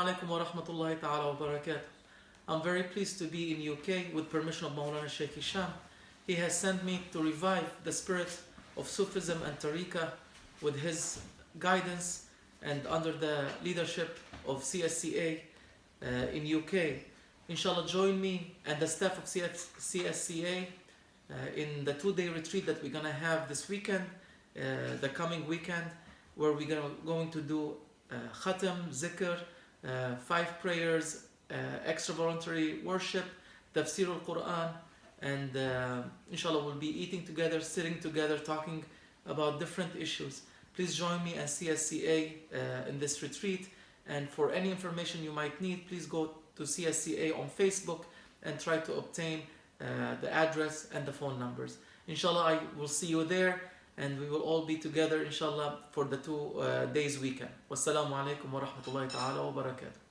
alaikum wa rahmatullahi ta'ala wa barakatuh. I'm very pleased to be in UK with permission of Maulana Sheikh Hisham. He has sent me to revive the spirit of Sufism and Tariqah with his guidance and under the leadership of CSCA uh, in UK. Inshallah, join me and the staff of CS CSCA uh, in the two-day retreat that we're gonna have this weekend, uh, the coming weekend, where we're gonna, going to do uh, khatam, zikr, uh, five prayers, uh, extra voluntary worship, tafsir al-Quran, and uh, inshallah we'll be eating together, sitting together, talking about different issues. Please join me and CSCA uh, in this retreat. And for any information you might need, please go to CSCA on Facebook and try to obtain uh, the address and the phone numbers. Inshallah, I will see you there and we will all be together, inshallah, for the two uh, days weekend. Wassalamu alaikum wa rahmatullahi ta'ala wa barakatuh.